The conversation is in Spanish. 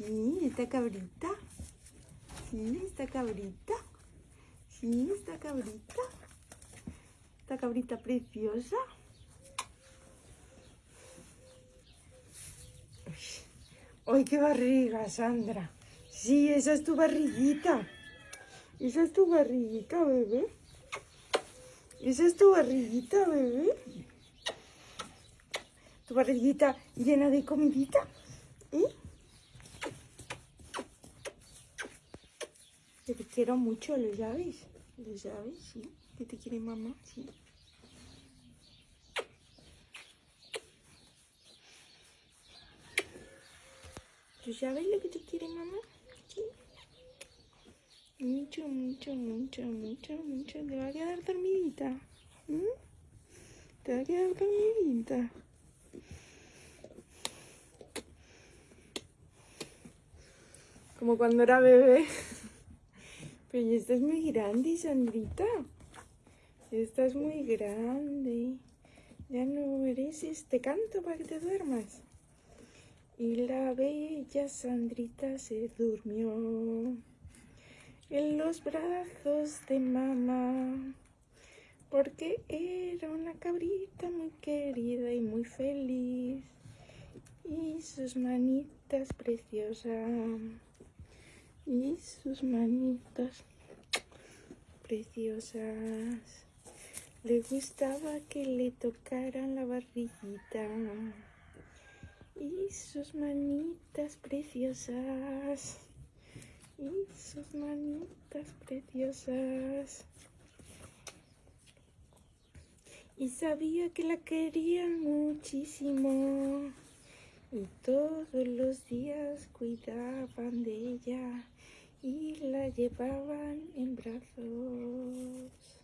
Sí, esta cabrita. Sí, esta cabrita. Sí, esta cabrita. Esta cabrita preciosa. ¡Ay, qué barriga, Sandra! Sí, esa es tu barriguita. Esa es tu barriguita, bebé. Esa es tu barriguita, bebé. Tu barriguita llena de comidita. ¿Eh? Que te quiero mucho, ¿lo sabes? ¿Lo sabes? Sí. Que te quiere mamá, sí. ¿Tú sabes lo que te quiere mamá? Sí. Mucho, mucho, mucho, mucho, mucho. Te va a quedar dormidita. Te va a quedar dormidita. Como cuando era bebé. Pero ya estás muy grande, Sandrita. Ya estás muy grande. Ya no mereces este canto para que te duermas. Y la bella Sandrita se durmió en los brazos de mamá. Porque era una cabrita muy querida y muy feliz. Y sus manitas preciosas y sus manitas preciosas. Le gustaba que le tocaran la barriguita y sus manitas preciosas y sus manitas preciosas. Y sabía que la querían muchísimo y todos los días cuidaban de ella y la llevaban en brazos.